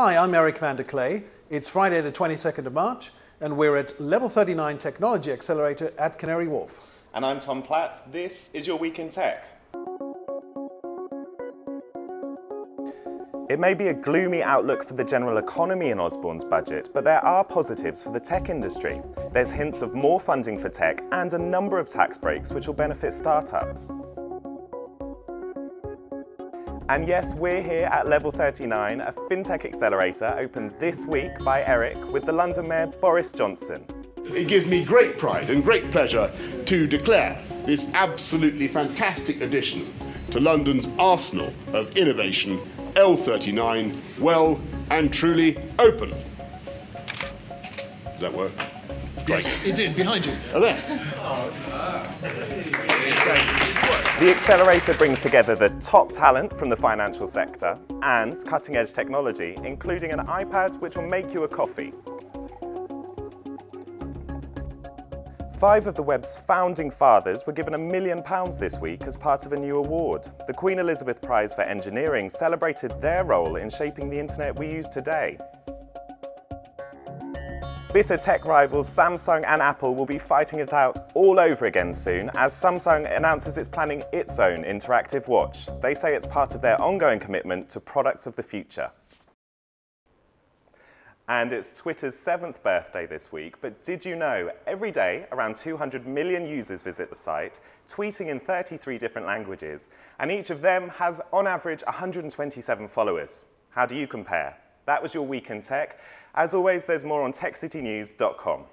Hi, I'm Eric van der Kleij. It's Friday the 22nd of March and we're at Level 39 Technology Accelerator at Canary Wharf. And I'm Tom Platt. This is your Week in Tech. It may be a gloomy outlook for the general economy in Osborne's budget, but there are positives for the tech industry. There's hints of more funding for tech and a number of tax breaks which will benefit startups. And yes, we're here at Level 39, a FinTech accelerator opened this week by Eric with the London Mayor Boris Johnson. It gives me great pride and great pleasure to declare this absolutely fantastic addition to London's arsenal of innovation, L39, well and truly open. Does that work? Great. Yes, it did, behind you. Oh, there. Oh, The Accelerator brings together the top talent from the financial sector and cutting-edge technology, including an iPad which will make you a coffee. Five of the web's founding fathers were given a million pounds this week as part of a new award. The Queen Elizabeth Prize for Engineering celebrated their role in shaping the internet we use today. Bitter tech rivals Samsung and Apple will be fighting it out all over again soon as Samsung announces it's planning its own interactive watch. They say it's part of their ongoing commitment to products of the future. And it's Twitter's seventh birthday this week, but did you know every day around 200 million users visit the site, tweeting in 33 different languages, and each of them has on average 127 followers. How do you compare? That was your Week in Tech. As always, there's more on techcitynews.com.